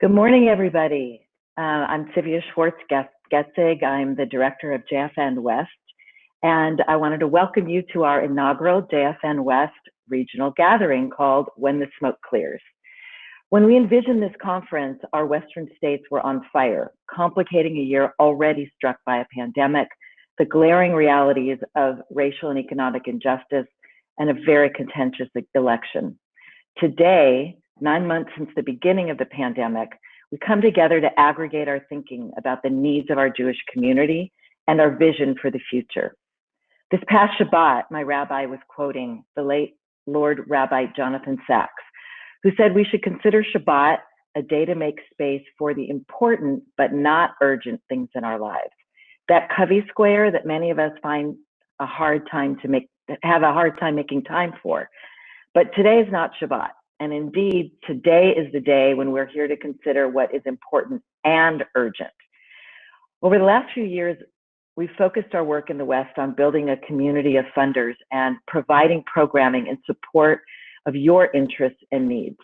Good morning, everybody. Uh, I'm Sylvia Schwartz-Getzig. I'm the director of JFN West, and I wanted to welcome you to our inaugural JFN West regional gathering called When the Smoke Clears. When we envisioned this conference, our Western states were on fire, complicating a year already struck by a pandemic, the glaring realities of racial and economic injustice, and a very contentious election. Today, nine months since the beginning of the pandemic, we come together to aggregate our thinking about the needs of our Jewish community and our vision for the future. This past Shabbat, my rabbi was quoting the late Lord Rabbi Jonathan Sacks, who said we should consider Shabbat a day to make space for the important but not urgent things in our lives. That Covey square that many of us find a hard time to make, have a hard time making time for. But today is not Shabbat. And indeed, today is the day when we're here to consider what is important and urgent. Over the last few years, we've focused our work in the West on building a community of funders and providing programming in support of your interests and needs.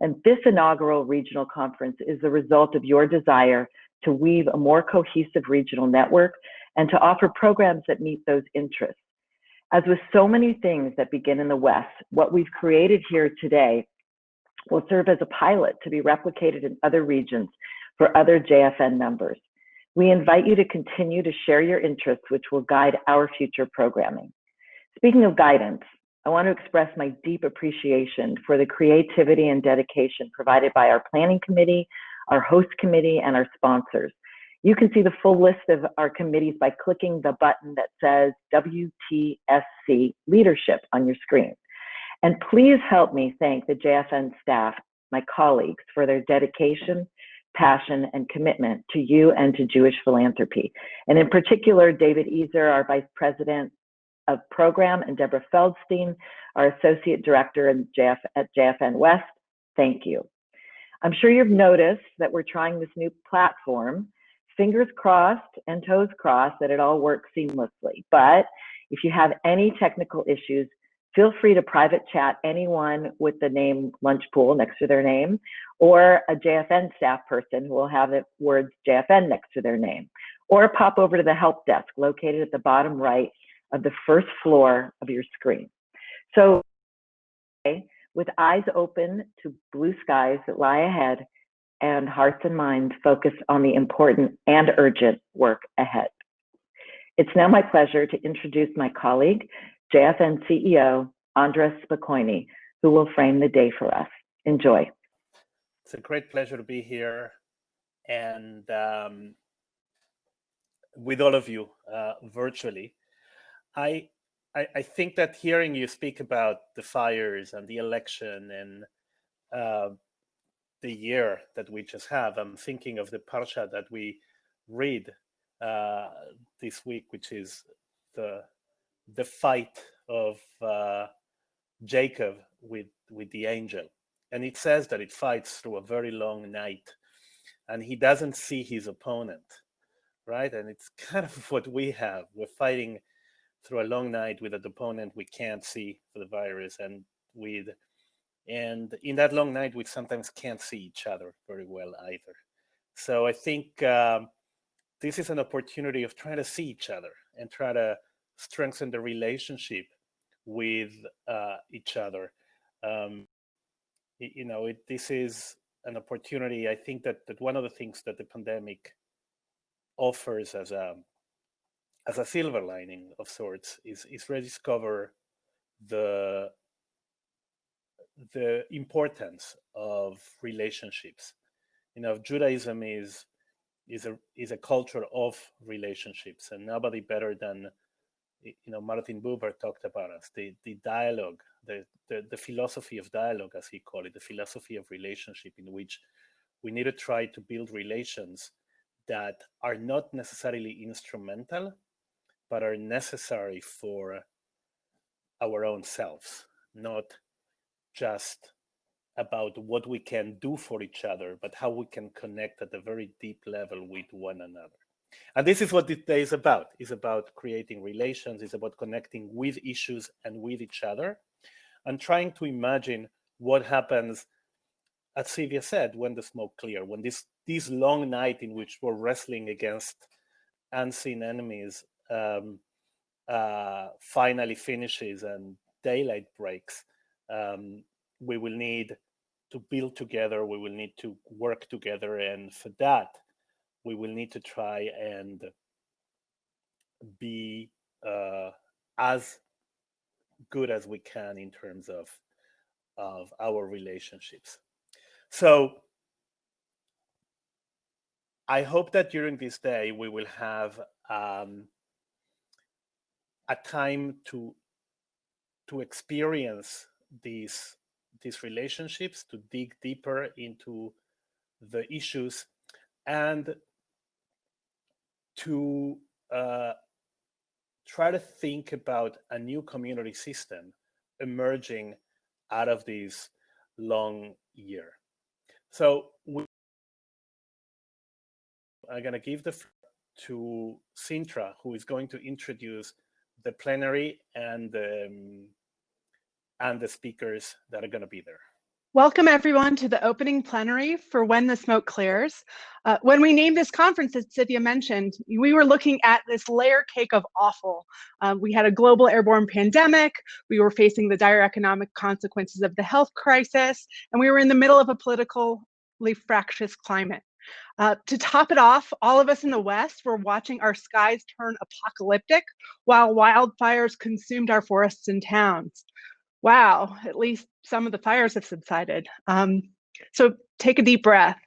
And this inaugural regional conference is the result of your desire to weave a more cohesive regional network and to offer programs that meet those interests. As with so many things that begin in the West, what we've created here today will serve as a pilot to be replicated in other regions for other JFN members. We invite you to continue to share your interests, which will guide our future programming. Speaking of guidance, I want to express my deep appreciation for the creativity and dedication provided by our planning committee, our host committee, and our sponsors. You can see the full list of our committees by clicking the button that says WTSC Leadership on your screen. And please help me thank the JFN staff, my colleagues, for their dedication, passion, and commitment to you and to Jewish philanthropy. And in particular, David Ezer, our Vice President of Program, and Deborah Feldstein, our Associate Director JF, at JFN West. Thank you. I'm sure you've noticed that we're trying this new platform. Fingers crossed and toes crossed that it all works seamlessly. But if you have any technical issues, feel free to private chat anyone with the name Lunchpool next to their name or a JFN staff person who will have the words JFN next to their name or pop over to the help desk located at the bottom right of the first floor of your screen. So with eyes open to blue skies that lie ahead and hearts and minds focused on the important and urgent work ahead. It's now my pleasure to introduce my colleague, JFN CEO, Andres Spokoiny, who will frame the day for us. Enjoy. It's a great pleasure to be here and um, with all of you uh, virtually. I, I, I think that hearing you speak about the fires and the election and uh, the year that we just have, I'm thinking of the parsha that we read uh, this week, which is the the fight of uh, Jacob with with the angel, and it says that it fights through a very long night, and he doesn't see his opponent, right? And it's kind of what we have. We're fighting through a long night with an opponent we can't see for the virus, and with and in that long night we sometimes can't see each other very well either. So I think um, this is an opportunity of trying to see each other and try to strengthen the relationship with uh, each other. Um, you know, it, this is an opportunity. I think that that one of the things that the pandemic offers as a as a silver lining of sorts is is rediscover the the importance of relationships. You know, Judaism is is a is a culture of relationships, and nobody better than you know Martin Buber talked about us the the dialogue the, the the philosophy of dialogue as he called it the philosophy of relationship in which we need to try to build relations that are not necessarily instrumental but are necessary for our own selves not just about what we can do for each other but how we can connect at a very deep level with one another and this is what this day is about. It's about creating relations. It's about connecting with issues and with each other and trying to imagine what happens as Sylvia said, when the smoke clear, when this this long night in which we're wrestling against unseen enemies um, uh, finally finishes and daylight breaks, um, we will need to build together. We will need to work together, and for that, we will need to try and be uh, as good as we can in terms of of our relationships. So I hope that during this day we will have um, a time to to experience these these relationships, to dig deeper into the issues, and to uh, try to think about a new community system emerging out of this long year. So we are going to give the floor to Sintra, who is going to introduce the plenary and um, and the speakers that are going to be there. Welcome everyone to the opening plenary for When the Smoke Clears. Uh, when we named this conference, as Cynthia mentioned, we were looking at this layer cake of awful. Uh, we had a global airborne pandemic, we were facing the dire economic consequences of the health crisis, and we were in the middle of a politically fractious climate. Uh, to top it off, all of us in the West were watching our skies turn apocalyptic while wildfires consumed our forests and towns wow, at least some of the fires have subsided. Um, so take a deep breath.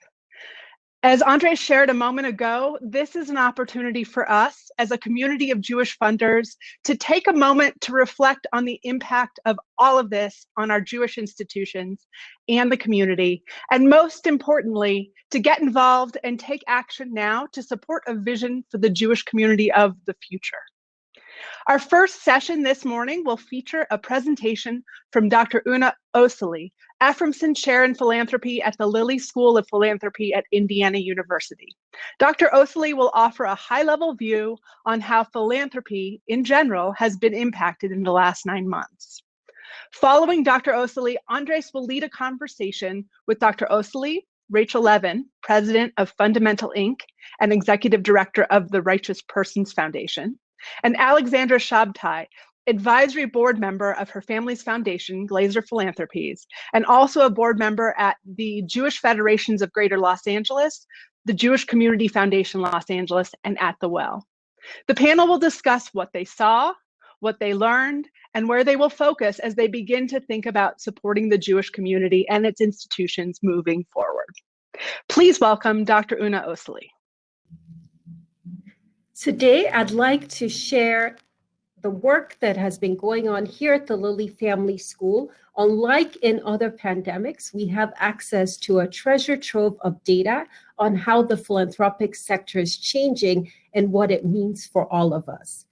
As Andre shared a moment ago, this is an opportunity for us as a community of Jewish funders to take a moment to reflect on the impact of all of this on our Jewish institutions and the community. And most importantly, to get involved and take action now to support a vision for the Jewish community of the future. Our first session this morning will feature a presentation from Dr. Una Osili, Efroymson Chair in Philanthropy at the Lilly School of Philanthropy at Indiana University. Dr. Osili will offer a high-level view on how philanthropy in general has been impacted in the last nine months. Following Dr. Osili, Andres will lead a conversation with Dr. Osili, Rachel Levin, president of Fundamental Inc. and executive director of the Righteous Persons Foundation, and Alexandra Shabtai, advisory board member of her family's foundation, Glazer Philanthropies, and also a board member at the Jewish Federations of Greater Los Angeles, the Jewish Community Foundation Los Angeles, and At the Well. The panel will discuss what they saw, what they learned, and where they will focus as they begin to think about supporting the Jewish community and its institutions moving forward. Please welcome Dr. Una Osili. Today, I'd like to share the work that has been going on here at the Lilly Family School. Unlike in other pandemics, we have access to a treasure trove of data on how the philanthropic sector is changing and what it means for all of us.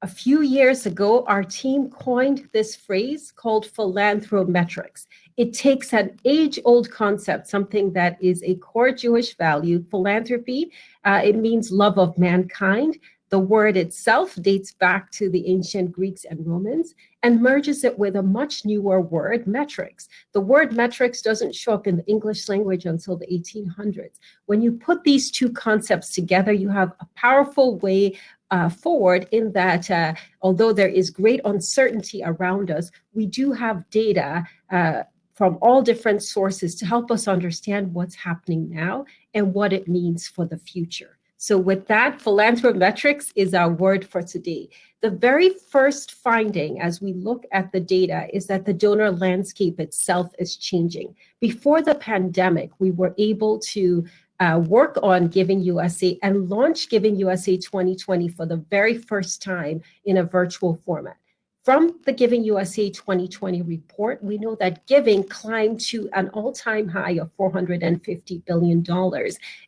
A few years ago, our team coined this phrase called philanthrometrics. It takes an age-old concept, something that is a core Jewish value, philanthropy. Uh, it means love of mankind. The word itself dates back to the ancient Greeks and Romans and merges it with a much newer word, metrics. The word metrics doesn't show up in the English language until the 1800s. When you put these two concepts together, you have a powerful way uh, forward in that uh, although there is great uncertainty around us, we do have data uh, from all different sources to help us understand what's happening now and what it means for the future. So with that, philanthrometrics is our word for today. The very first finding as we look at the data is that the donor landscape itself is changing. Before the pandemic, we were able to uh, work on Giving USA and launch Giving USA 2020 for the very first time in a virtual format. From the Giving USA 2020 report, we know that giving climbed to an all-time high of $450 billion.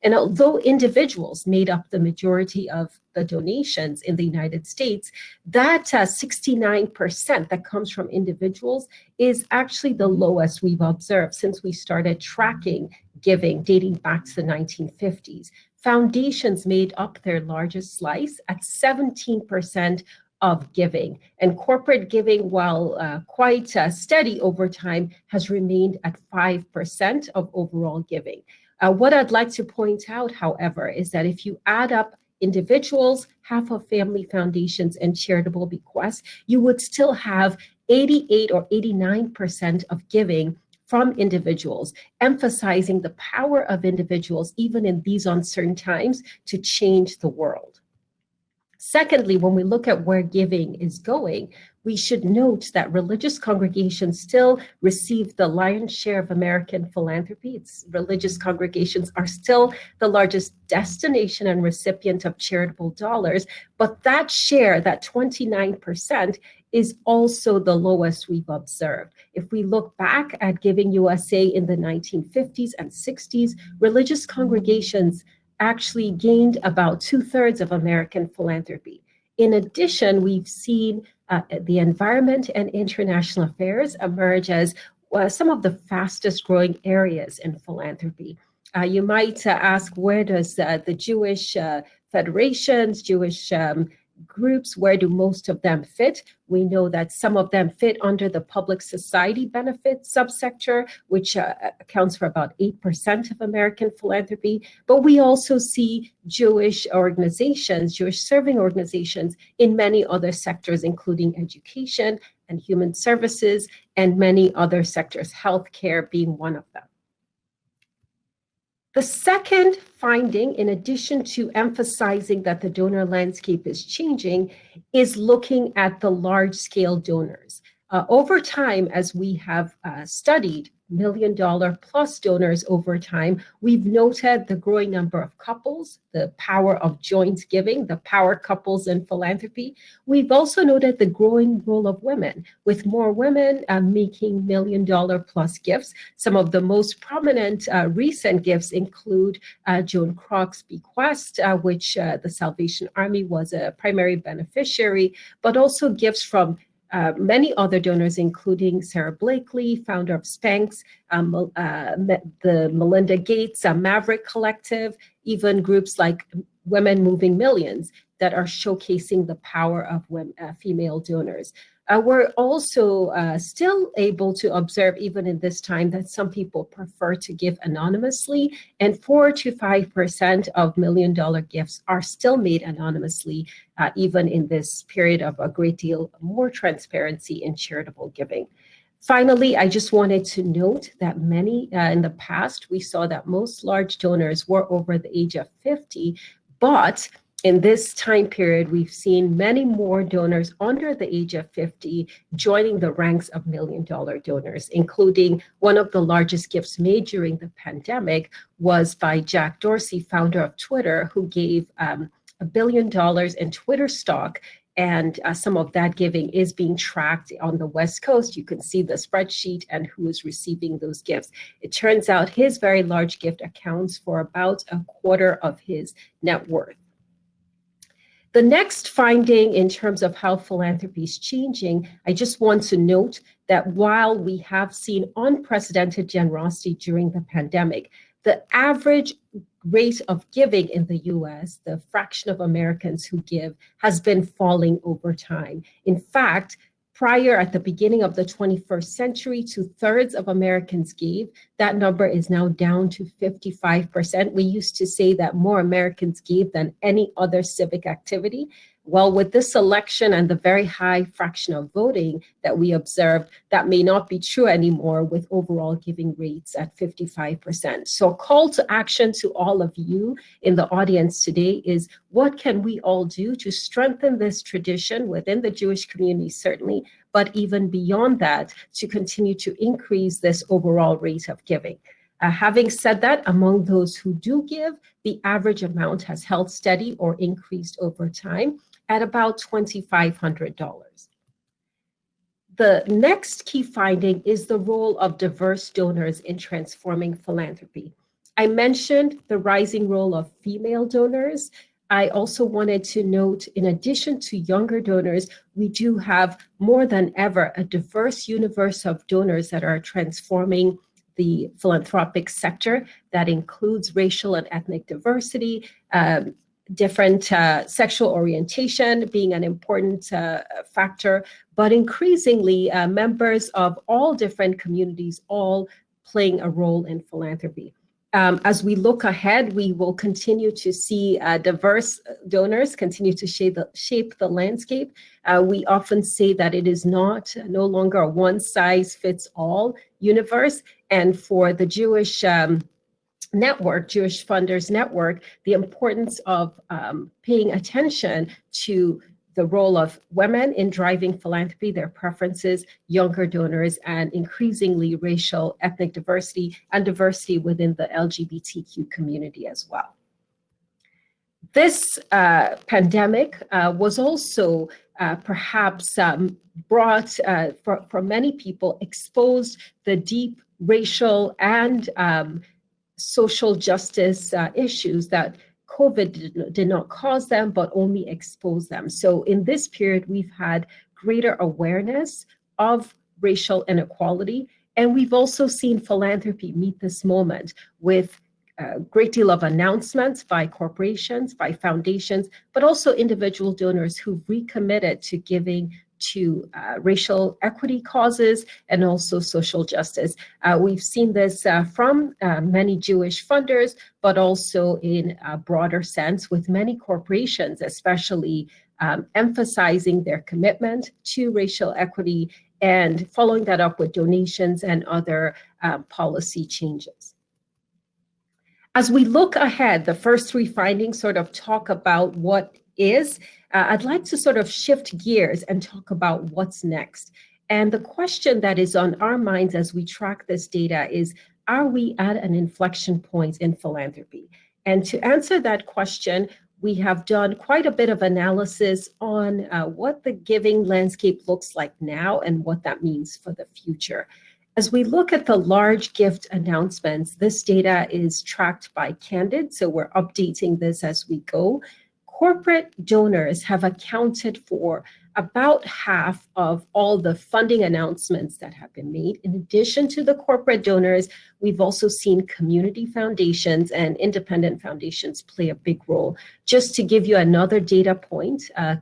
And although individuals made up the majority of the donations in the United States, that 69% uh, that comes from individuals is actually the lowest we've observed since we started tracking giving dating back to the 1950s. Foundations made up their largest slice at 17% of giving. And corporate giving, while uh, quite uh, steady over time, has remained at 5% of overall giving. Uh, what I'd like to point out, however, is that if you add up individuals, half of family foundations, and charitable bequests, you would still have 88 or 89% of giving from individuals, emphasizing the power of individuals, even in these uncertain times, to change the world. Secondly, when we look at where giving is going, we should note that religious congregations still receive the lion's share of American philanthropy. It's, religious congregations are still the largest destination and recipient of charitable dollars, but that share, that 29%, is also the lowest we've observed. If we look back at Giving USA in the 1950s and 60s, religious congregations actually gained about two thirds of American philanthropy. In addition, we've seen uh, the environment and international affairs emerge as uh, some of the fastest growing areas in philanthropy. Uh, you might uh, ask, where does uh, the Jewish uh, federations, Jewish um, groups, where do most of them fit? We know that some of them fit under the public society benefit subsector, which uh, accounts for about 8% of American philanthropy. But we also see Jewish organizations, Jewish serving organizations in many other sectors, including education and human services, and many other sectors, healthcare being one of them. The second finding, in addition to emphasizing that the donor landscape is changing, is looking at the large scale donors. Uh, over time, as we have uh, studied million dollar plus donors over time, we've noted the growing number of couples, the power of joint giving, the power couples in philanthropy. We've also noted the growing role of women, with more women uh, making million dollar plus gifts. Some of the most prominent uh, recent gifts include uh, Joan Kroc's bequest, uh, which uh, the Salvation Army was a primary beneficiary, but also gifts from uh, many other donors, including Sara Blakely, founder of Spanx, um, uh, the Melinda Gates uh, Maverick Collective, even groups like Women Moving Millions that are showcasing the power of women, uh, female donors. Uh, we're also uh, still able to observe, even in this time, that some people prefer to give anonymously, and 4 to 5% of million dollar gifts are still made anonymously, uh, even in this period of a great deal more transparency in charitable giving. Finally, I just wanted to note that many uh, in the past, we saw that most large donors were over the age of 50, but in this time period, we've seen many more donors under the age of 50 joining the ranks of million dollar donors, including one of the largest gifts made during the pandemic was by Jack Dorsey, founder of Twitter, who gave um, a billion dollars in Twitter stock and uh, some of that giving is being tracked on the West Coast. You can see the spreadsheet and who is receiving those gifts. It turns out his very large gift accounts for about a quarter of his net worth. The next finding in terms of how philanthropy is changing, I just want to note that while we have seen unprecedented generosity during the pandemic, the average rate of giving in the US, the fraction of Americans who give, has been falling over time. In fact, prior at the beginning of the 21st century, two thirds of Americans gave. That number is now down to 55%. We used to say that more Americans gave than any other civic activity. Well, with this election and the very high fraction of voting that we observed, that may not be true anymore with overall giving rates at 55%. So a call to action to all of you in the audience today is what can we all do to strengthen this tradition within the Jewish community, certainly, but even beyond that, to continue to increase this overall rate of giving. Uh, having said that, among those who do give, the average amount has held steady or increased over time at about $2,500. The next key finding is the role of diverse donors in transforming philanthropy. I mentioned the rising role of female donors. I also wanted to note, in addition to younger donors, we do have more than ever a diverse universe of donors that are transforming the philanthropic sector that includes racial and ethnic diversity, um, different uh, sexual orientation being an important uh, factor, but increasingly uh, members of all different communities all playing a role in philanthropy. Um, as we look ahead, we will continue to see uh, diverse donors continue to shape the, shape the landscape. Uh, we often say that it is not no longer a one size fits all universe. And for the Jewish um, network, Jewish Funders Network, the importance of um, paying attention to the role of women in driving philanthropy, their preferences, younger donors, and increasingly racial, ethnic diversity, and diversity within the LGBTQ community as well. This uh, pandemic uh, was also uh, perhaps um, brought, uh, for, for many people, exposed the deep racial and um, social justice uh, issues that COVID did, not cause them, but only expose them. So in this period, we've had greater awareness of racial inequality. And we've also seen philanthropy meet this moment with a great deal of announcements by corporations, by foundations, but also individual donors who've recommitted to giving to uh, racial equity causes and also social justice. Uh, we've seen this uh, from uh, many Jewish funders, but also in a broader sense with many corporations, especially um, emphasizing their commitment to racial equity and following that up with donations and other um, policy changes. As we look ahead, the first three findings sort of talk about what is uh, I'd like to sort of shift gears and talk about what's next. And the question that is on our minds as we track this data is, are we at an inflection point in philanthropy? And to answer that question, we have done quite a bit of analysis on uh, what the giving landscape looks like now and what that means for the future. As we look at the large gift announcements, this data is tracked by Candid, so we're updating this as we go corporate donors have accounted for about half of all the funding announcements that have been made. In addition to the corporate donors, we've also seen community foundations and independent foundations play a big role. Just to give you another data point, uh,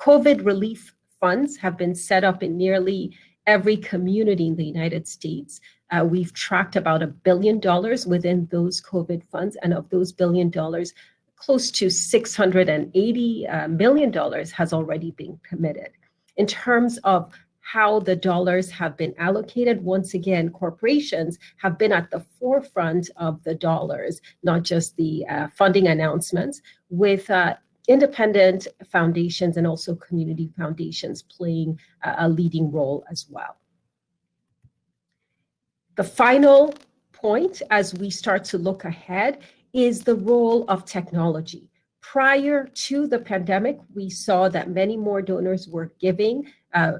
COVID relief funds have been set up in nearly every community in the United States. Uh, we've tracked about a billion dollars within those COVID funds, and of those billion dollars, close to $680 uh, million has already been committed. In terms of how the dollars have been allocated, once again, corporations have been at the forefront of the dollars, not just the uh, funding announcements, with uh, independent foundations and also community foundations playing a leading role as well. The final point as we start to look ahead is the role of technology. Prior to the pandemic, we saw that many more donors were giving uh,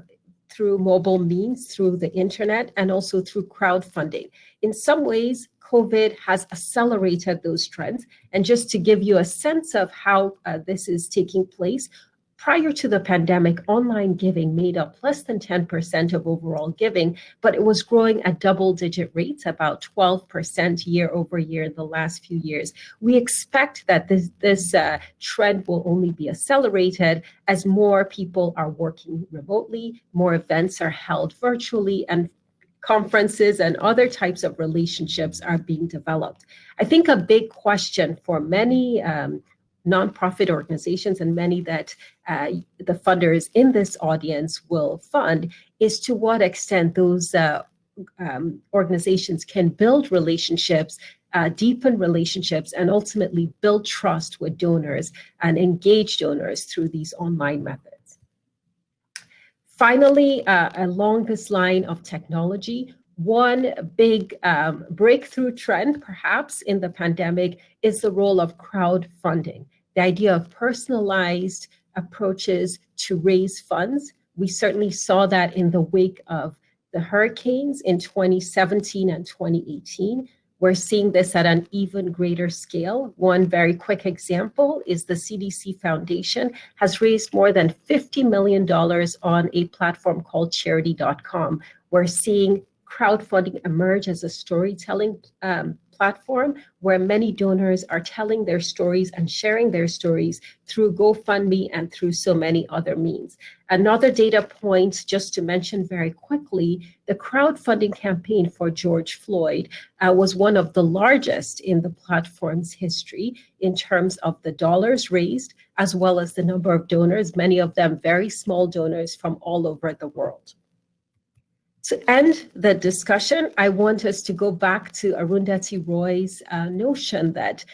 through mobile means, through the internet, and also through crowdfunding. In some ways, COVID has accelerated those trends. And just to give you a sense of how uh, this is taking place, Prior to the pandemic, online giving made up less than 10% of overall giving, but it was growing at double digit rates, about 12% year over year in the last few years. We expect that this, this uh, trend will only be accelerated as more people are working remotely, more events are held virtually, and conferences and other types of relationships are being developed. I think a big question for many um, nonprofit organizations and many that uh, the funders in this audience will fund is to what extent those uh, um, organizations can build relationships, uh, deepen relationships, and ultimately build trust with donors and engage donors through these online methods. Finally, uh, along this line of technology, one big um, breakthrough trend, perhaps, in the pandemic is the role of crowdfunding, the idea of personalized approaches to raise funds. We certainly saw that in the wake of the hurricanes in 2017 and 2018. We're seeing this at an even greater scale. One very quick example is the CDC Foundation has raised more than $50 million on a platform called charity.com. We're seeing crowdfunding emerge as a storytelling um, platform where many donors are telling their stories and sharing their stories through GoFundMe and through so many other means. Another data point, just to mention very quickly, the crowdfunding campaign for George Floyd uh, was one of the largest in the platform's history in terms of the dollars raised, as well as the number of donors, many of them very small donors from all over the world. To end the discussion, I want us to go back to Arundhati Roy's uh, notion that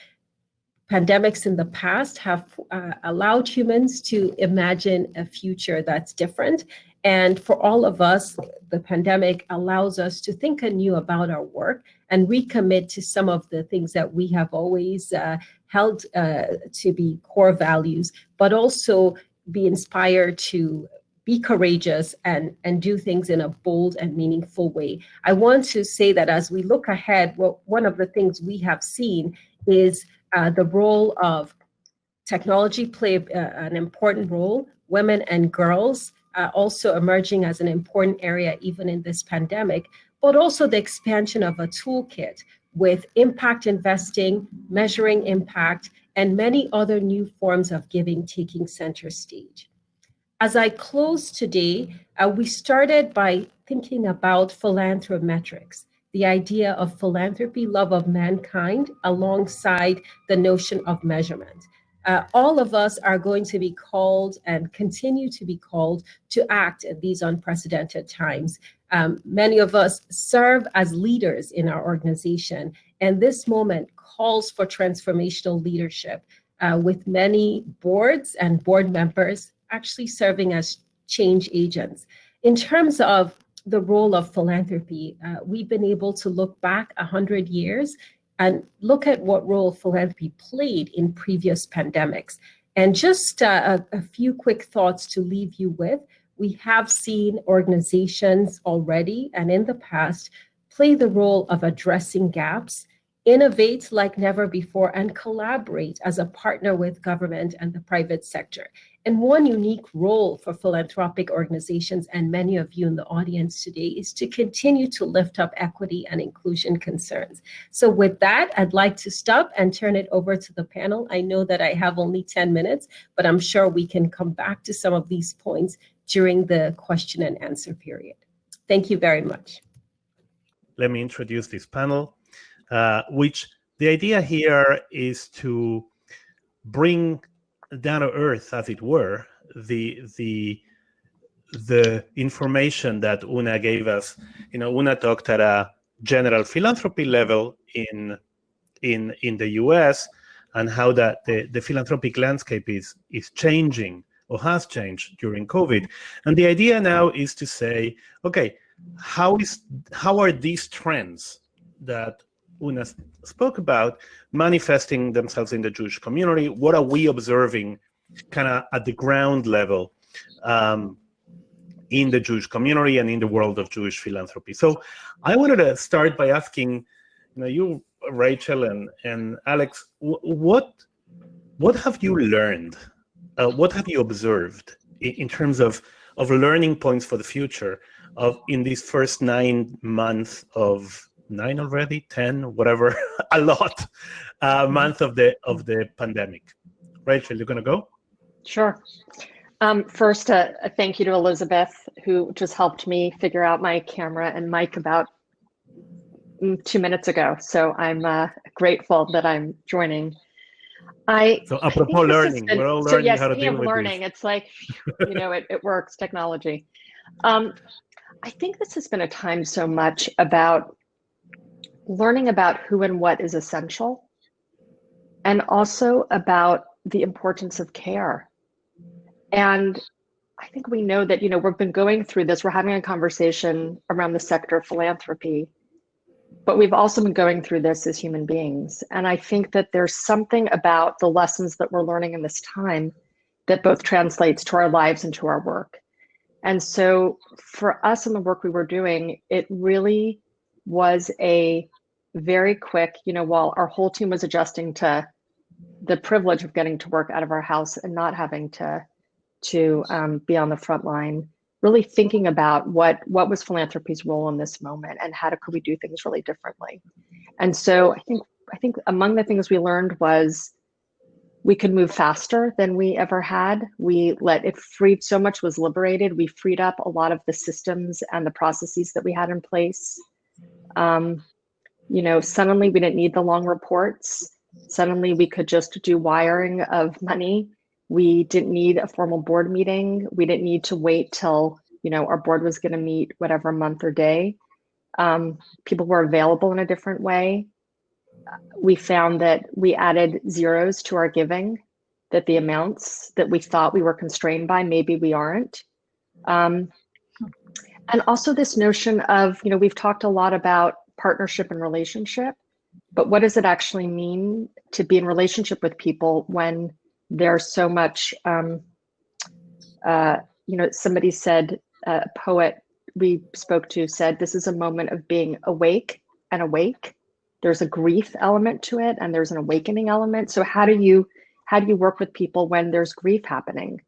pandemics in the past have uh, allowed humans to imagine a future that's different. And for all of us, the pandemic allows us to think anew about our work and recommit to some of the things that we have always uh, held uh, to be core values, but also be inspired to be courageous and, and do things in a bold and meaningful way. I want to say that as we look ahead, well, one of the things we have seen is uh, the role of technology play uh, an important role, women and girls uh, also emerging as an important area even in this pandemic, but also the expansion of a toolkit with impact investing, measuring impact, and many other new forms of giving taking center stage. As I close today, uh, we started by thinking about philanthrometrics, the idea of philanthropy, love of mankind, alongside the notion of measurement. Uh, all of us are going to be called and continue to be called to act at these unprecedented times. Um, many of us serve as leaders in our organization, and this moment calls for transformational leadership uh, with many boards and board members actually serving as change agents. In terms of the role of philanthropy, uh, we've been able to look back 100 years and look at what role philanthropy played in previous pandemics. And just uh, a, a few quick thoughts to leave you with. We have seen organizations already and in the past play the role of addressing gaps innovate like never before, and collaborate as a partner with government and the private sector. And one unique role for philanthropic organizations and many of you in the audience today is to continue to lift up equity and inclusion concerns. So with that, I'd like to stop and turn it over to the panel. I know that I have only 10 minutes, but I'm sure we can come back to some of these points during the question and answer period. Thank you very much. Let me introduce this panel. Uh, which the idea here is to bring down to earth, as it were, the the the information that Una gave us. You know, Una talked at a general philanthropy level in in in the U.S. and how that the, the philanthropic landscape is is changing or has changed during COVID. And the idea now is to say, okay, how is how are these trends that Una spoke about manifesting themselves in the Jewish community. What are we observing kind of at the ground level um, in the Jewish community and in the world of Jewish philanthropy? So I wanted to start by asking you, know, you Rachel and, and Alex, what, what have you learned? Uh, what have you observed in, in terms of, of learning points for the future of in these first nine months of nine already, 10, whatever, a lot, uh, mm-hmm. month of the of the pandemic. Rachel, you're gonna go? Sure. Um, first, uh, a thank you to Elizabeth, who just helped me figure out my camera and mic about mm, two minutes ago. So I'm uh, grateful that I'm joining. I so apropos learning, been, we're all learning so yes, how to deal with learning. It's like, you know, it, it works, technology. Um, I think this has been a time so much about learning about who and what is essential, and also about the importance of care. And I think we know that, you know, we've been going through this, we're having a conversation around the sector of philanthropy, but we've also been going through this as human beings. And I think that there's something about the lessons that we're learning in this time that both translates to our lives and to our work. And so for us in the work we were doing, it really was a very quick, you know, while our whole team was adjusting to the privilege of getting to work out of our house and not having to to um, be on the front line, really thinking about what what was philanthropy's role in this moment and how to, could we do things really differently. And so I think I think among the things we learned was we could move faster than we ever had. We let it freed so much was liberated. We freed up a lot of the systems and the processes that we had in place. Um, you know, suddenly we didn't need the long reports. Suddenly we could just do wiring of money. We didn't need a formal board meeting. We didn't need to wait till, you know, our board was going to meet whatever month or day. Um, people were available in a different way. We found that we added zeros to our giving, that the amounts that we thought we were constrained by, maybe we aren't. Um, and also this notion of, you know, we've talked a lot about partnership and relationship, but what does it actually mean to be in relationship with people when there's so much, um, uh, you know, somebody said, uh, a poet we spoke to said, this is a moment of being awake and awake. There's a grief element to it and there's an awakening element. So how do you, how do you work with people when there's grief happening?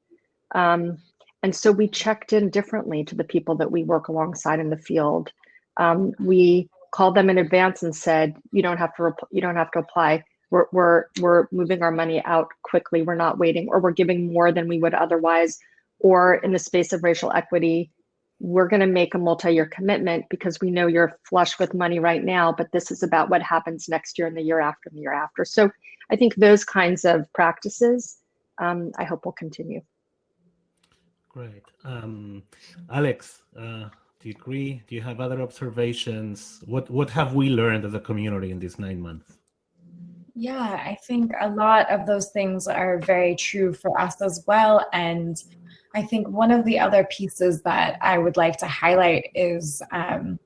Um, and so we checked in differently to the people that we work alongside in the field. Um, we called them in advance and said, you don't have to, you don't have to apply. We're, we're, we're moving our money out quickly. We're not waiting, or we're giving more than we would otherwise. Or in the space of racial equity, we're going to make a multi-year commitment because we know you're flush with money right now, but this is about what happens next year and the year after and the year after. So I think those kinds of practices, um, I hope will continue. Great. Um, Alex, uh, do you agree? Do you have other observations? What what have we learned as a community in these nine months? Yeah, I think a lot of those things are very true for us as well. And I think one of the other pieces that I would like to highlight is um,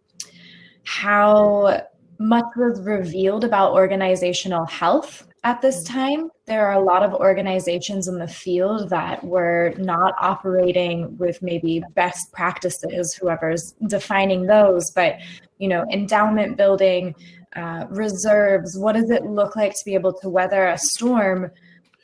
how much was revealed about organizational health at this time, there are a lot of organizations in the field that were not operating with maybe best practices, whoever's defining those, but you know, endowment building, uh, reserves, what does it look like to be able to weather a storm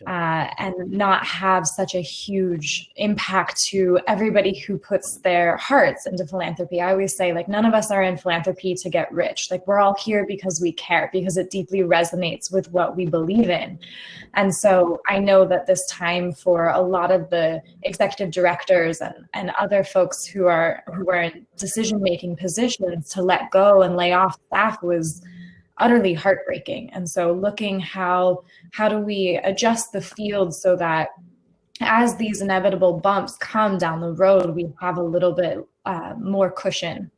uh, and not have such a huge impact to everybody who puts their hearts into philanthropy. I always say, like, none of us are in philanthropy to get rich. Like, we're all here because we care, because it deeply resonates with what we believe in. And so I know that this time for a lot of the executive directors and, and other folks who are who are in decision making positions to let go and lay off staff was utterly heartbreaking. And so looking how, how do we adjust the field so that as these inevitable bumps come down the road, we have a little bit uh, more cushion.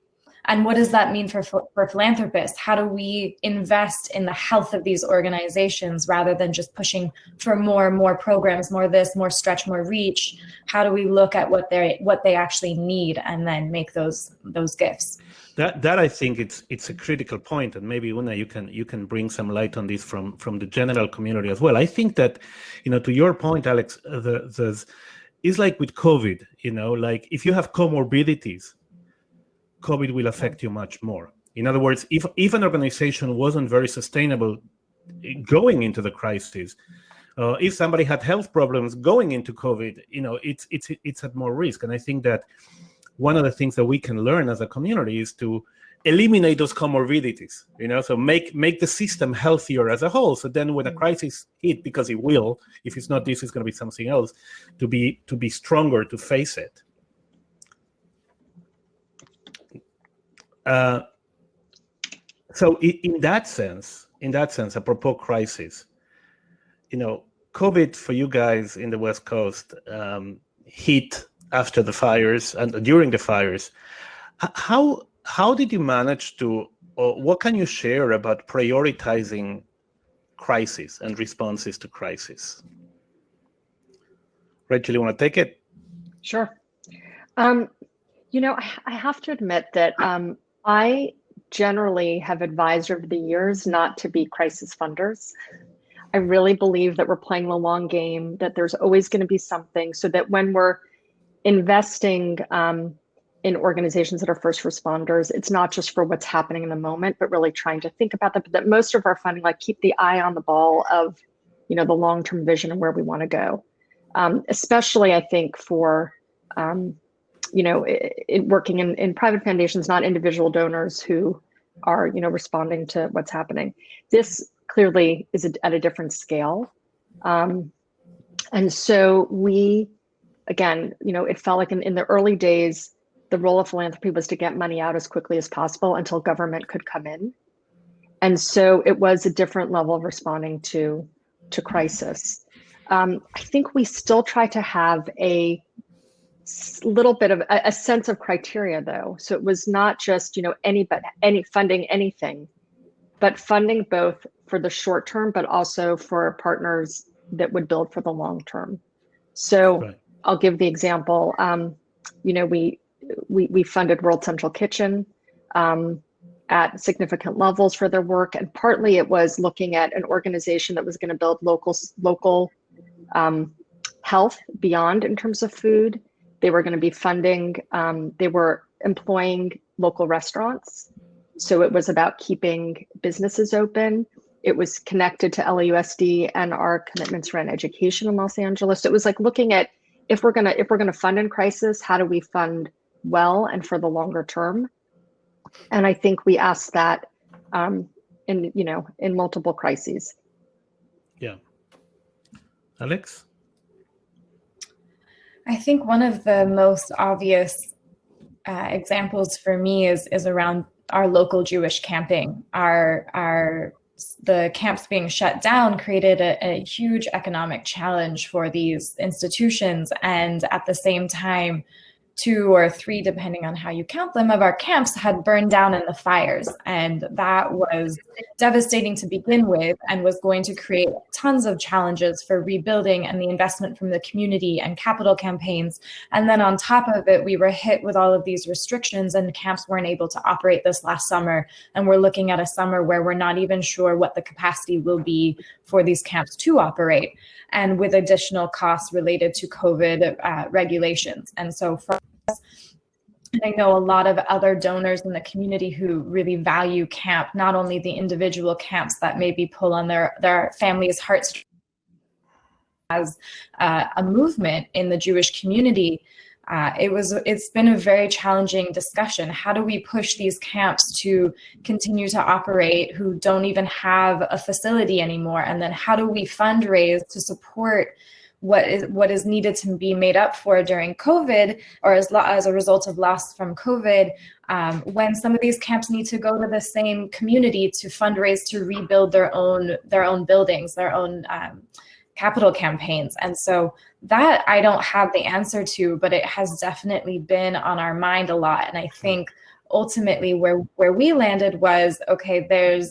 And what does that mean for, for philanthropists? How do we invest in the health of these organizations rather than just pushing for more and more programs, more this, more stretch, more reach? How do we look at what they what they actually need and then make those those gifts? that that I think it's it's a critical point, and maybe Una, you can you can bring some light on this from from the general community as well. I think that, you know, to your point, Alex, the the it's like with COVID, you know, like if you have comorbidities, COVID will affect you much more. In other words, if if an organization wasn't very sustainable going into the crisis, uh, if somebody had health problems going into COVID, you know, it's it's it's at more risk. And I think that one of the things that we can learn as a community is to eliminate those comorbidities you know so make make the system healthier as a whole so then when a crisis hit because it will if it's not this it's going to be something else to be to be stronger to face it uh, so in that sense in that sense apropos crisis you know covid for you guys in the west coast um, hit after the fires and during the fires. How how did you manage to, or what can you share about prioritizing crisis and responses to crisis? Rachel, you want to take it? Sure. Um, you know, I, I, have to admit that um, I generally have advised over the years not to be crisis funders. I really believe that we're playing the long game, that there's always going to be something so that when we're investing um, in organizations that are first responders, it's not just for what's happening in the moment, but really trying to think about that. But that most of our funding, like keep the eye on the ball of, you know, the long-term vision and where we want to go. Um, especially, I think for, um, you know, it, it working in, in private foundations, not individual donors who are you know responding to what's happening. This clearly is at a different scale, um, and so we, again, you know, it felt like in, in the early days, the role of philanthropy was to get money out as quickly as possible until government could come in, and so it was a different level of responding to to crisis. Um, I think we still try to have a little bit of a, a, sense of criteria though. So it was not just, you know, any, but any funding anything, but funding both for the short term, but also for partners that would build for the long term. So right. I'll give the example, um, you know, we, we, we funded World Central Kitchen um, at significant levels for their work. And partly it was looking at an organization that was gonna build local, local um, health beyond in terms of food they were going to be funding, um, they were employing local restaurants. So it was about keeping businesses open. It was connected to LAUSD and our commitments around education in Los Angeles. It was like looking at if we're gonna if we're gonna fund in crisis, how do we fund well and for the longer term? And I think we asked that um, in you know in multiple crises. Yeah, Alex. I think one of the most obvious uh, examples for me is is around our local Jewish camping. Our our the camps being shut down created a, a huge economic challenge for these institutions, and at the same time, two or three, depending on how you count them, of our camps had burned down in the fires. And that was devastating to begin with and was going to create tons of challenges for rebuilding and the investment from the community and capital campaigns. And then on top of it, we were hit with all of these restrictions and camps weren't able to operate this last summer. And we're looking at a summer where we're not even sure what the capacity will be for these camps to operate and with additional costs related to COVID uh, regulations. And so for and I know a lot of other donors in the community who really value camp, not only the individual camps that maybe pull on their, their family's hearts as uh, a movement in the Jewish community, uh, it was it's been a very challenging discussion. How do we push these camps to continue to operate who don't even have a facility anymore? And then how do we fundraise to support what is what is needed to be made up for during COVID or as, as a result of loss from COVID, um, when some of these camps need to go to the same community to fundraise to rebuild their own their own buildings, their own um, capital campaigns. And so that I don't have the answer to, but it has definitely been on our mind a lot. And I think ultimately where, where we landed was, okay, there's,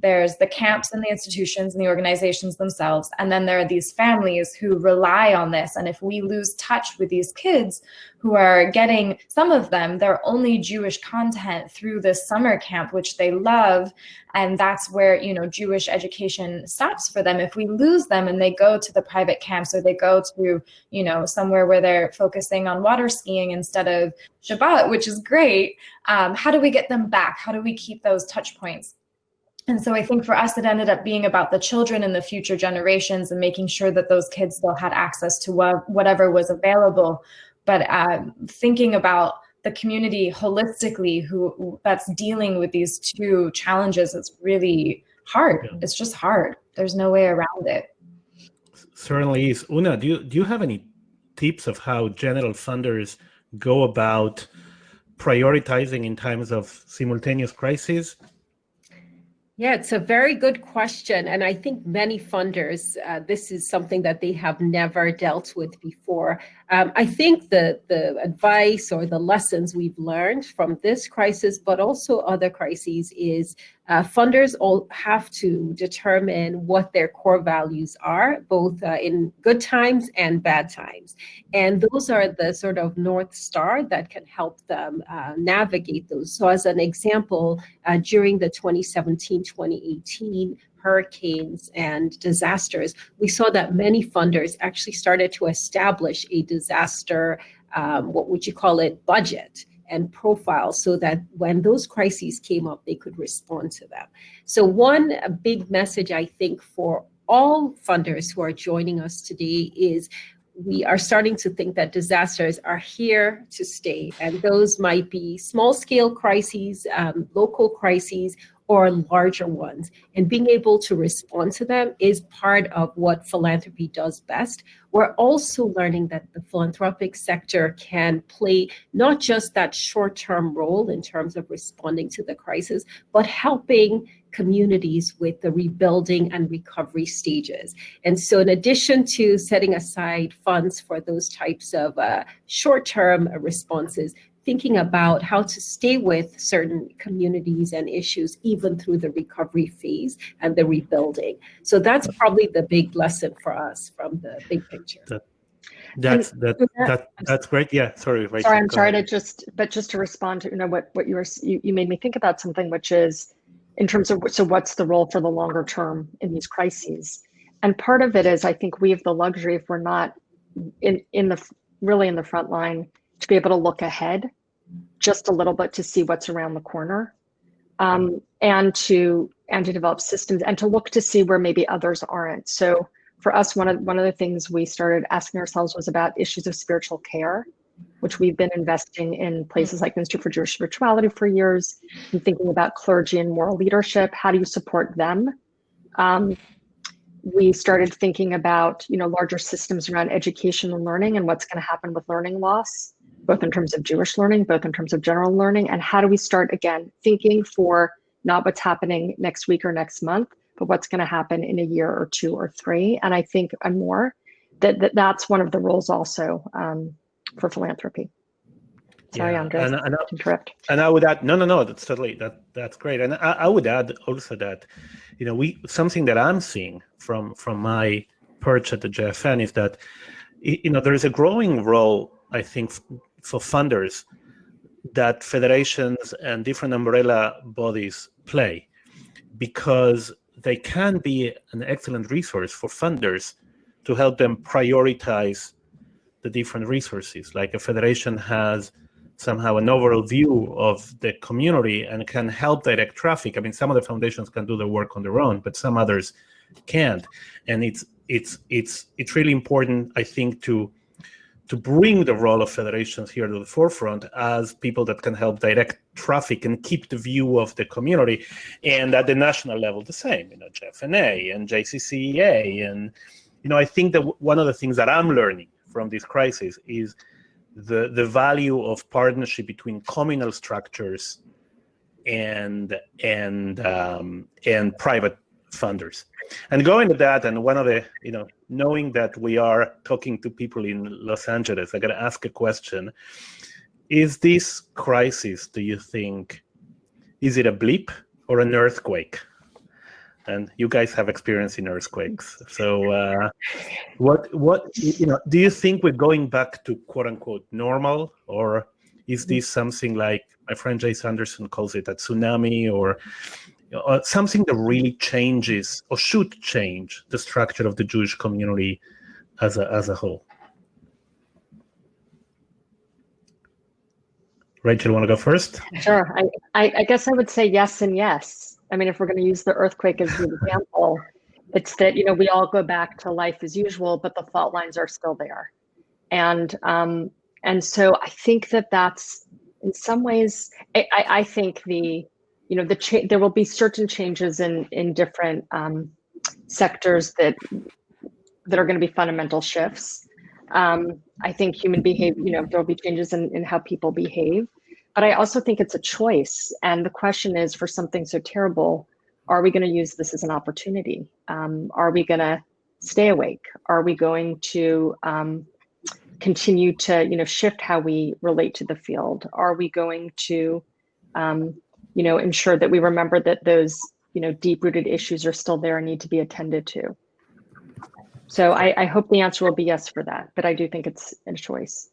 there's the camps and the institutions and the organizations themselves. And then there are these families who rely on this. And if we lose touch with these kids who are getting, some of them, their only Jewish content through this summer camp, which they love, and that's where, you know, Jewish education stops for them. If we lose them and they go to the private camps or they go to, you know, somewhere where they're focusing on water skiing instead of Shabbat, which is great, um, how do we get them back? How do we keep those touch points? And so I think for us, it ended up being about the children and the future generations and making sure that those kids still had access to what, whatever was available. But uh, thinking about the community holistically who that's dealing with these two challenges, it's really hard. It's just hard. There's no way around it. Certainly is. Una, do you, do you have any tips of how general funders go about prioritizing in times of simultaneous crises? Yeah, it's a very good question. And I think many funders, uh, this is something that they have never dealt with before. Um, I think the, the advice or the lessons we've learned from this crisis, but also other crises is uh, funders all have to determine what their core values are, both uh, in good times and bad times. And those are the sort of North Star that can help them uh, navigate those. So as an example, uh, during the 2017-2018 hurricanes and disasters, we saw that many funders actually started to establish a disaster, um, what would you call it, budget and profile so that when those crises came up, they could respond to them. So one big message I think for all funders who are joining us today is we are starting to think that disasters are here to stay. And those might be small scale crises, um, local crises, or larger ones. And being able to respond to them is part of what philanthropy does best. We're also learning that the philanthropic sector can play not just that short term role in terms of responding to the crisis, but helping communities with the rebuilding and recovery stages. And so in addition to setting aside funds for those types of uh, short-term responses, thinking about how to stay with certain communities and issues even through the recovery phase and the rebuilding. So that's probably the big lesson for us from the big picture. That, that's that, that that's great. Yeah, sorry. Rachel, sorry, I'm sorry ahead. to just, but just to respond to you know what what you were you, you made me think about something which is in terms of so what's the role for the longer term in these crises, and part of it is I think we have the luxury if we're not in in the really in the front line to be able to look ahead just a little bit to see what's around the corner um, and to and to develop systems and to look to see where maybe others aren't so for us one of one of the things we started asking ourselves was about issues of spiritual care which we've been investing in places like Institute for Jewish Spirituality for years and thinking about clergy and moral leadership. How do you support them? Um, we started thinking about you know larger systems around education and learning and what's going to happen with learning loss both in terms of Jewish learning, both in terms of general learning, and how do we start again thinking for not what's happening next week or next month, but what's going to happen in a year or two or three, and I think and more. That, that that's one of the roles also um, for philanthropy. Sorry, yeah. Andres, and, and, I, interrupt. And I would add, no, no, no, that's totally that that's great. And I, I would add also that, you know, we something that I'm seeing from from my perch at the JFN is that, you know, there is a growing role I think for funders that federations and different umbrella bodies play because they can be an excellent resource for funders to help them prioritize the different resources. Like a federation has somehow an overall view of the community and can help direct traffic. I mean, some of the foundations can do the work on their own, but some others can't. And it's it's it's it's really important, I think, to to bring the role of federations here to the forefront as people that can help direct traffic and keep the view of the community. And at the national level, the same, you know, JFNA and JCCEA. And, you know, I think that one of the things that I'm learning from this crisis is the, the value of partnership between communal structures and and um, and private funders. And going to that, and one of the, you know, knowing that we are talking to people in Los Angeles, I got to ask a question. Is this crisis, do you think, is it a blip or an earthquake? And you guys have experience in earthquakes. So uh, what, what, you know, do you think we're going back to quote unquote normal or is this something like my friend Jay Sanderson calls it a tsunami or uh, something that really changes or should change the structure of the Jewish community as a, as a whole. Rachel, want to go first? Sure. I, I, I guess I would say yes and yes. I mean, if we're going to use the earthquake as an example, it's that you know we all go back to life as usual, but the fault lines are still there, and um, and so I think that that's in some ways. I, I think the you know, the cha- there will be certain changes in in different um, sectors that that are going to be fundamental shifts. Um, I think human behavior, you know, there will be changes in, in how people behave, but I also think it's a choice. And the question is, for something so terrible, are we going to use this as an opportunity? Um, are we going to stay awake? Are we going to um, continue to, you know, shift how we relate to the field? Are we going to um, you know, ensure that we remember that those, you know, deep rooted issues are still there and need to be attended to. So I, I hope the answer will be yes for that, but I do think it's a choice.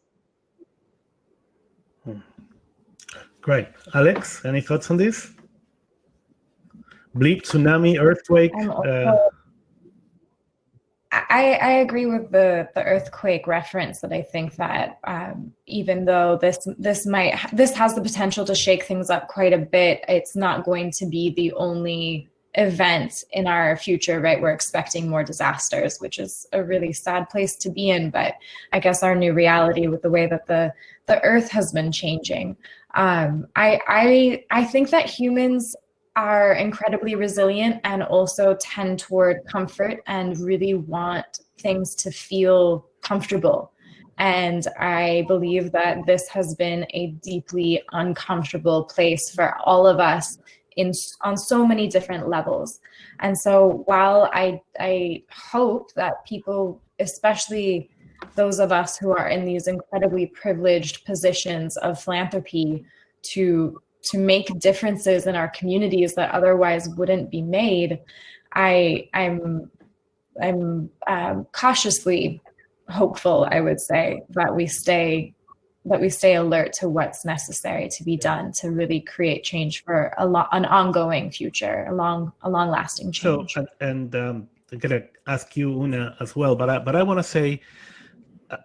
Hmm. Great. Alex, any thoughts on this? Bleep, tsunami, earthquake? Uh, I, I agree with the the earthquake reference that I think that um, even though this this might this has the potential to shake things up quite a bit, it's not going to be the only event in our future, right? We're expecting more disasters, which is a really sad place to be in. But I guess our new reality with the way that the the earth has been changing. Um, I I I think that humans are incredibly resilient and also tend toward comfort and really want things to feel comfortable. And I believe that this has been a deeply uncomfortable place for all of us in on so many different levels. And so while I I hope that people, especially those of us who are in these incredibly privileged positions of philanthropy to to make differences in our communities that otherwise wouldn't be made, I I'm I'm um, cautiously hopeful, I would say, that we stay that we stay alert to what's necessary to be done to really create change for a lo- an ongoing future, a long, a long lasting change. So, and, and um, I'm gonna ask you, Una, as well, but I, but I want to say,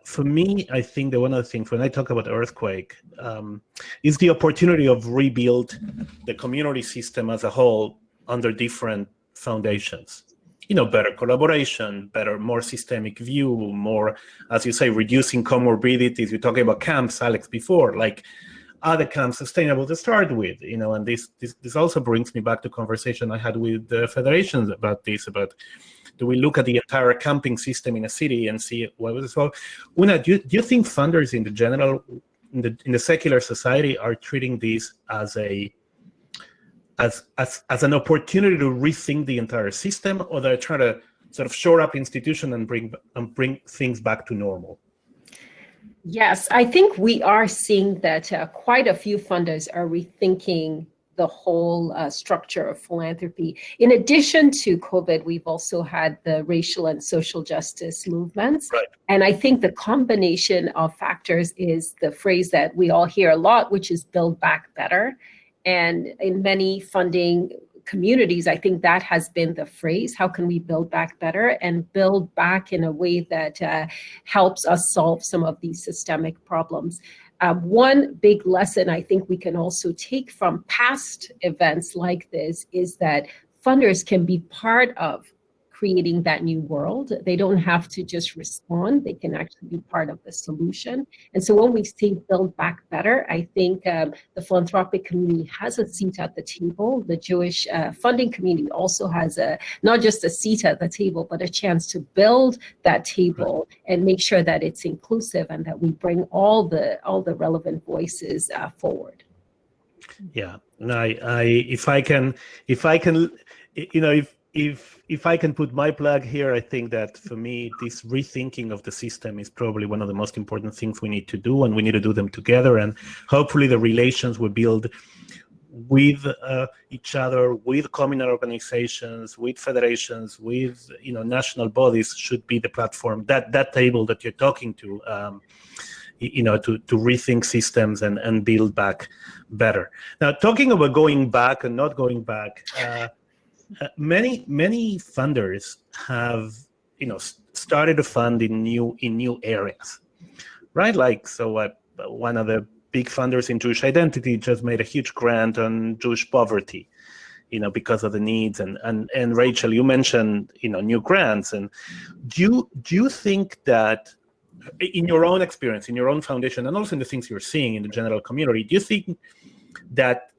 for me, I think that one of the things when I talk about earthquake um, is the opportunity of rebuild the community system as a whole under different foundations you know, better collaboration, better, more systemic view, more, as you say, reducing comorbidities. You're talking about camps, Alex, before, like, are the camps sustainable to start with? You know, and this, this, this also brings me back to conversation I had with the federations about this, about do we look at the entire camping system in a city and see what was well? Una, do you, do you think funders in the general, in the, in the secular society are treating this as a as, as, as an opportunity to rethink the entire system, or they're trying to sort of shore up institution and bring and bring things back to normal? Yes, I think we are seeing that uh, quite a few funders are rethinking the whole uh, structure of philanthropy. In addition to COVID, we've also had the racial and social justice movements. Right. And I think the combination of factors is the phrase that we all hear a lot, which is build back better. And in many funding communities, I think that has been the phrase. How can we build back better and build back in a way that uh, helps us solve some of these systemic problems? Uh, one big lesson I think we can also take from past events like this is that funders can be part of creating that new world. They don't have to just respond, they can actually be part of the solution. And so when we say build back better, I think um, the philanthropic community has a seat at the table. The Jewish uh, funding community also has a not just a seat at the table, but a chance to build that table and make sure that it's inclusive and that we bring all the all the relevant voices uh, forward. Yeah, and I, I, if I can, if I can, you know, if if if I can put my plug here, I think that for me, this rethinking of the system is probably one of the most important things we need to do, and we need to do them together. And hopefully, the relations we build with uh, each other, with communal organizations, with federations, with you know national bodies should be the platform that that table that you're talking to. Um, you know to to rethink systems and and build back better now talking about going back and not going back uh, uh, many many funders have you know started to fund in new in new areas, right? Like so, uh, one of the big funders in Jewish identity just made a huge grant on Jewish poverty, you know, because of the needs. And and and Rachel, you mentioned you know new grants, and do you do you think that in your own experience, in your own foundation, and also in the things you're seeing in the general community, do you think that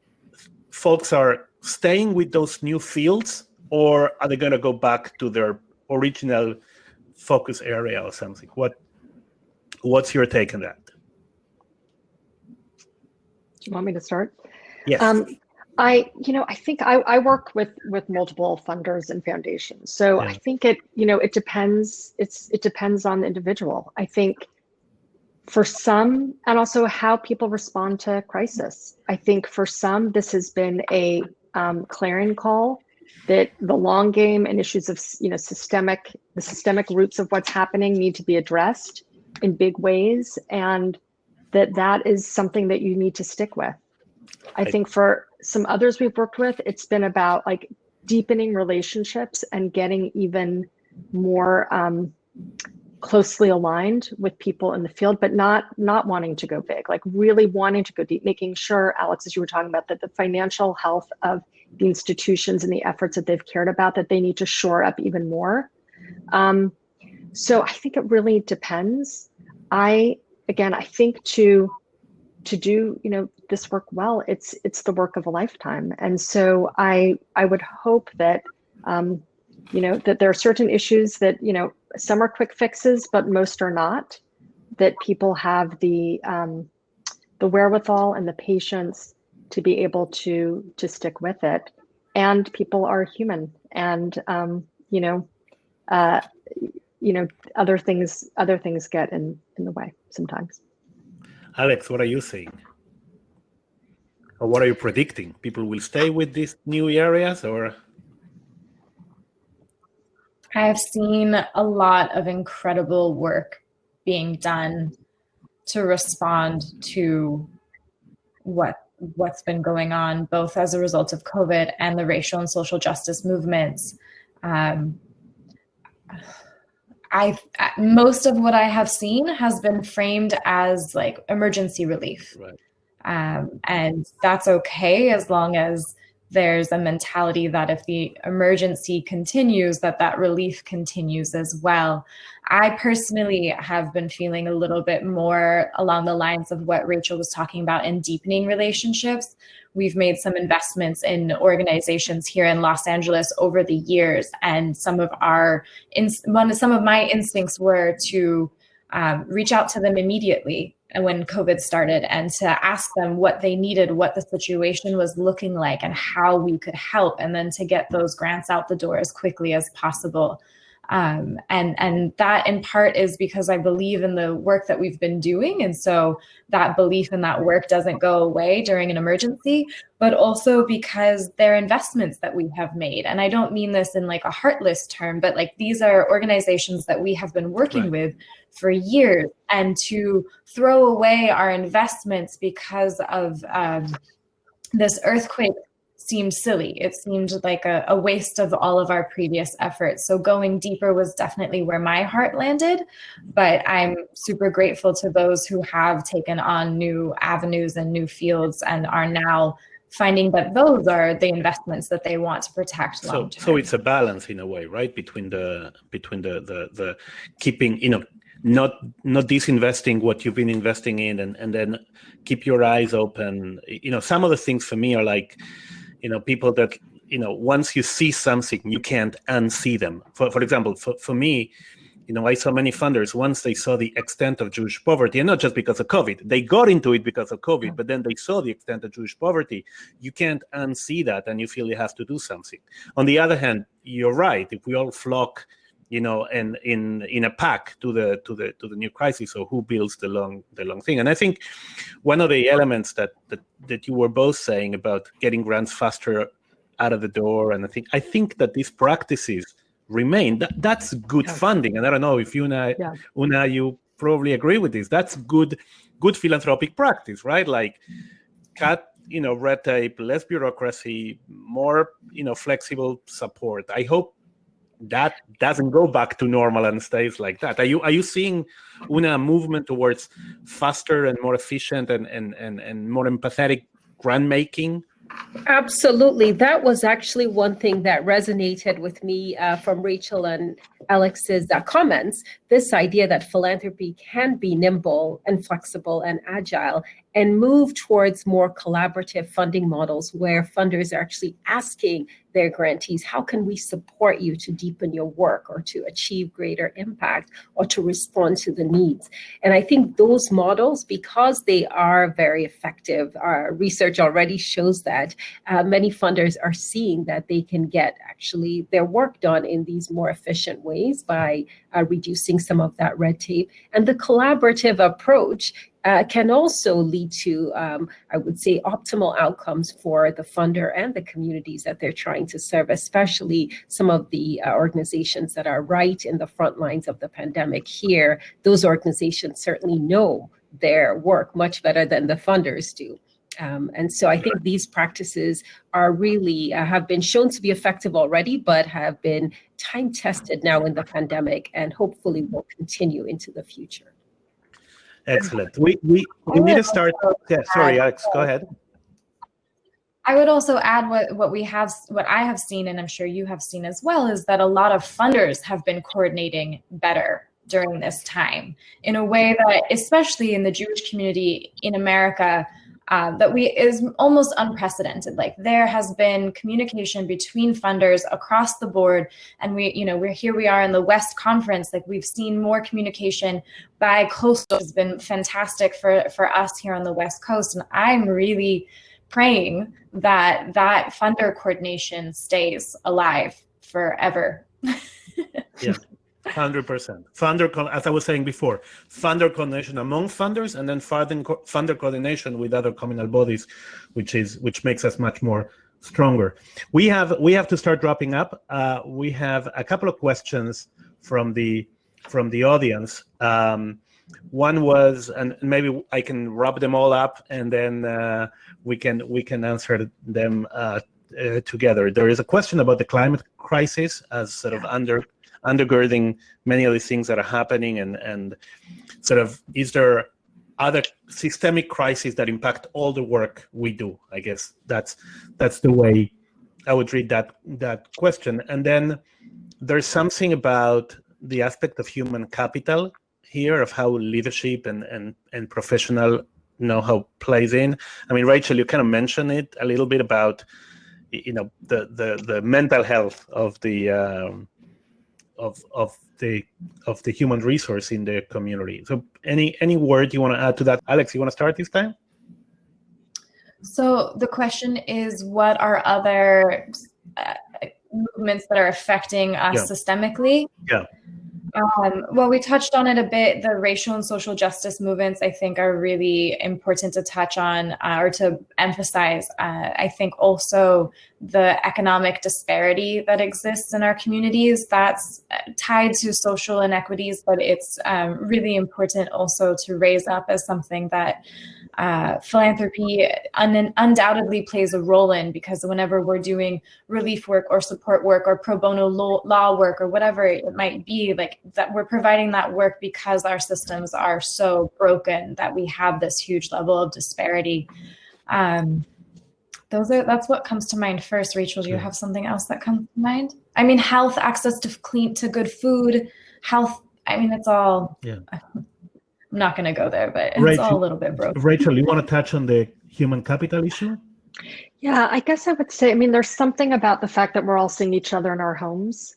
folks are staying with those new fields or are they going to go back to their original focus area or something? What what's your take on that? Do you want me to start? Yes. Um, i you know i think I, I work with with multiple funders and foundations. So yeah. i think it you know it depends it's it depends on the individual. I think for some and also how people respond to crisis. I think for some this has been a um, clarion call that the long game and issues of you know systemic the systemic roots of what's happening need to be addressed in big ways and that that is something that you need to stick with. I think for some others we've worked with it's been about like deepening relationships and getting even more um, closely aligned with people in the field, but not not wanting to go big, like really wanting to go deep, making sure, Alex, as you were talking about, that the financial health of the institutions and the efforts that they've cared about, that they need to shore up even more. Um, so I think it really depends. I again, I think to to do you know this work well, it's it's the work of a lifetime, and so I I would hope that um, you know that there are certain issues that you know some are quick fixes, but most are not. That people have the um, the wherewithal and the patience to be able to to stick with it, and people are human, and um, you know, uh, you know, other things other things get in in the way sometimes. Alex, what are you saying? Or what are you predicting? People will stay with these new areas, or? I have seen a lot of incredible work being done to respond to what what's been going on, both as a result of COVID and the racial and social justice movements. Um, I most of what I have seen has been framed as like emergency relief, right. um, and that's okay as long as there's a mentality that if the emergency continues that that relief continues as well. I personally have been feeling a little bit more along the lines of what rachel was talking about in deepening relationships. We've made some investments in organizations here in los angeles over the years and some of our some of my instincts were to um, reach out to them immediately when COVID started and to ask them what they needed, what the situation was looking like, and how we could help, and then to get those grants out the door as quickly as possible. Um, and and that in part is because I believe in the work that we've been doing, and so that belief in that work doesn't go away during an emergency, but also because they're investments that we have made. And I don't mean this in like a heartless term, but like these are organizations that we have been working right. with for years, and to throw away our investments because of um, this earthquake seemed silly. It seemed like a, a, waste of all of our previous efforts. So going deeper was definitely where my heart landed. But I'm super grateful to those who have taken on new avenues and new fields and are now finding that those are the investments that they want to protect long term. So, so it's a balance in a way, right? Between the between the the, the keeping, you know, not not disinvesting what you've been investing in and and then keep your eyes open you know some of the things for me are like you know people that you know once you see something you can't unsee them. For, for example for, for me you know i saw many funders once they saw the extent of jewish poverty and not just because of covid they got into it because of covid but then they saw the extent of jewish poverty. You can't unsee that and you feel you have to do something. On the other hand you're right if we all flock you know, and in in a pack to the to the to the new crisis. So who builds the long the long thing? And I think one of the elements that that that you were both saying about getting grants faster out of the door, and I think I think that these practices remain. That, that's good funding. And I don't know if you and yeah. Una, you probably agree with this. That's good good philanthropic practice, right? Like cut you know red tape less bureaucracy more you know flexible support i hope that doesn't go back to normal and stays like that. Are you are you seeing una movement towards faster and more efficient and and and, and more empathetic grant making? Absolutely. That was actually one thing that resonated with me uh, from Rachel and Alex's uh, comments. This idea that philanthropy can be nimble and flexible and agile and move towards more collaborative funding models where funders are actually asking their grantees, how can we support you to deepen your work or to achieve greater impact or to respond to the needs? And I think those models, because they are very effective, our research already shows that uh, many funders are seeing that they can get actually their work done in these more efficient ways by uh, reducing some of that red tape. And the collaborative approach uh, can also lead to, um, I would say, optimal outcomes for the funder and the communities that they're trying to serve, especially some of the uh, organizations that are right in the front lines of the pandemic here. Those organizations certainly know their work much better than the funders do. Um, and so I think these practices are really uh, have been shown to be effective already, but have been time tested now in the pandemic and hopefully will continue into the future. Excellent. We we, we need to start. Yeah, sorry, Alex, go ahead. I would also add what, what we have, what I have seen, and I'm sure you have seen as well, is that a lot of funders have been coordinating better during this time in a way that, especially in the Jewish community in America, uh, that we is almost unprecedented. Like there has been communication between funders across the board, and we, you know, we're here. We are in the West Conference. Like we've seen more communication by coastal has been fantastic for for us here on the West Coast, and I'm really praying that that funder coordination stays alive forever. yeah. Hundred percent. Funder, as I was saying before, funder coordination among funders, and then funder funder coordination with other communal bodies, which is which makes us much more stronger. We have we have to start wrapping up. Uh, we have a couple of questions from the from the audience. Um, one was, and maybe I can wrap them all up, and then uh, we can we can answer them uh, uh, together. There is a question about the climate crisis as sort of under undergirding many of the things that are happening and, and sort of is there other systemic crises that impact all the work we do? I guess that's that's the way I would read that that question. And then there's something about the aspect of human capital here of how leadership and and, and professional know-how plays in. I mean, Rachel, you kind of mentioned it a little bit about you know the the the mental health of the um, of of the of the human resource in the community. So any any word you want to add to that, Alex? You want to start this time? So the question is, what are other uh, movements that are affecting us yeah. systemically? Yeah. Um, well, we touched on it a bit. The racial and social justice movements, I think, are really important to touch on uh, or to emphasize. Uh, I think also the economic disparity that exists in our communities that's uh, tied to social inequities, but it's um, really important also to raise up as something that uh, philanthropy un undoubtedly plays a role in because whenever we're doing relief work or support work or pro bono law, law work or whatever it might be, like that we're providing that work because our systems are so broken that we have this huge level of disparity. Um, those are that's what comes to mind first. Rachel, do you have something else that comes to mind? I mean, health, access to clean, to good food, health. I mean, it's all. Yeah. I'm not going to go there, but it's Rachel, all a little bit broken. Rachel, you want to touch on the human capital issue? Yeah, I guess I would say, I mean, there's something about the fact that we're all seeing each other in our homes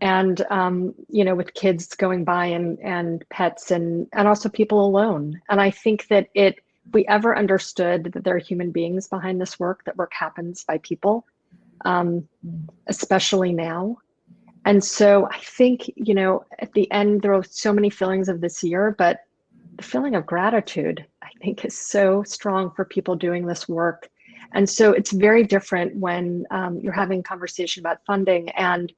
and, um, you know, with kids going by and, and pets and, and also people alone. And I think that it, we ever understood that there are human beings behind this work, that work happens by people, um, especially now. And so I think, you know, at the end, there are so many feelings of this year, but the feeling of gratitude, I think, is so strong for people doing this work. And so it's very different when um, you're having conversation about funding and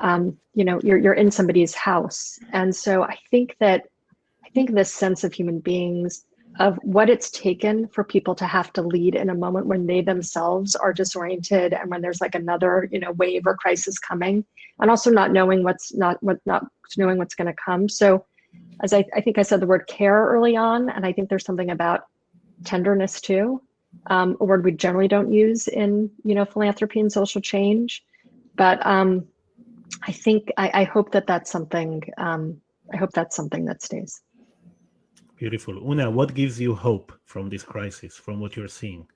um, you know you're you're in somebody's house. And so I think that I think this sense of human beings of what it's taken for people to have to lead in a moment when they themselves are disoriented and when there's like another you know wave or crisis coming and also not knowing what's not what not knowing what's going to come so as I, I think I said the word care early on, and I think there's something about tenderness too, um, a word we generally don't use in you know philanthropy and social change. But um, I think I, I hope that that's something. Um, I hope that's something that stays. Beautiful, Una. What gives you hope from this crisis, from what you're seeing?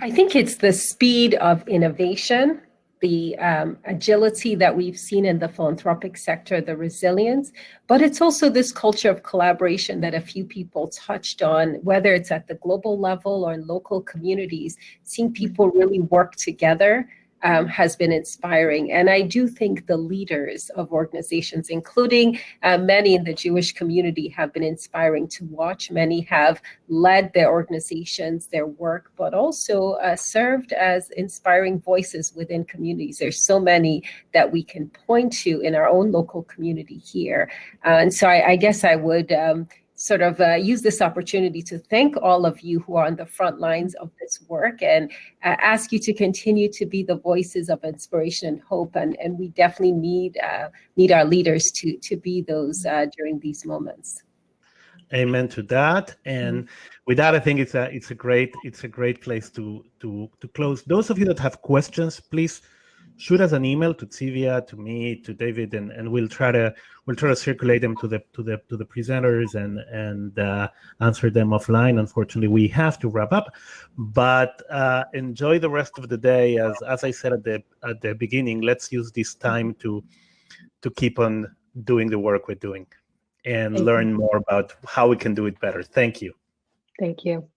I think it's the speed of innovation the um, agility that we've seen in the philanthropic sector, the resilience, but it's also this culture of collaboration that a few people touched on, whether it's at the global level or in local communities, seeing people really work together um, has been inspiring. And I do think the leaders of organizations, including uh, many in the Jewish community, have been inspiring to watch. Many have led their organizations, their work, but also uh, served as inspiring voices within communities. There's so many that we can point to in our own local community here. Uh, and so I, I guess I would um, sort of uh, use this opportunity to thank all of you who are on the front lines of this work and uh, ask you to continue to be the voices of inspiration and hope. And, and we definitely need uh, need our leaders to, to be those uh, during these moments. Amen to that. And mm-hmm. with that, I think it's a it's a great it's a great place to to to close. Those of you that have questions, please shoot us an email to Tivia, to me, to David, and, and we'll try to we'll try to circulate them to the to the to the presenters and and uh, answer them offline. Unfortunately, we have to wrap up, but uh, enjoy the rest of the day. As as I said at the at the beginning, let's use this time to to keep on doing the work we're doing and Thank learn you. more about how we can do it better. Thank you. Thank you.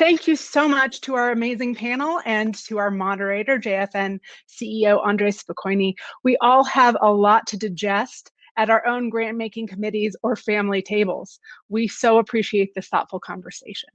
Thank you so much to our amazing panel and to our moderator, JFN CEO Andres Spokoiny. We all have a lot to digest at our own grant making committees or family tables. We so appreciate this thoughtful conversation.